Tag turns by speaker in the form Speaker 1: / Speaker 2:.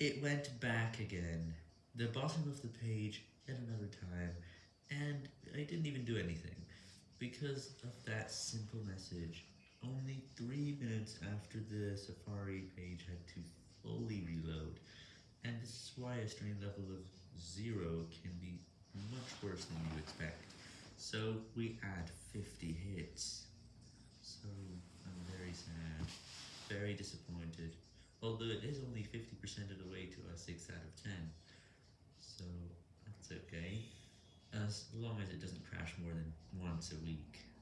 Speaker 1: It went back again, the bottom of the page at another time, and I didn't even do anything, because of that simple message, only 3 minutes after the Safari page had to fully reload, and this is why a strain level of 0 can be much worse than you expect, so we add 50 hits, so I'm very sad, very disappointed, although it is only 50% of the way to a 6 out of 10, so that's okay, as long as it doesn't crash more than once a week.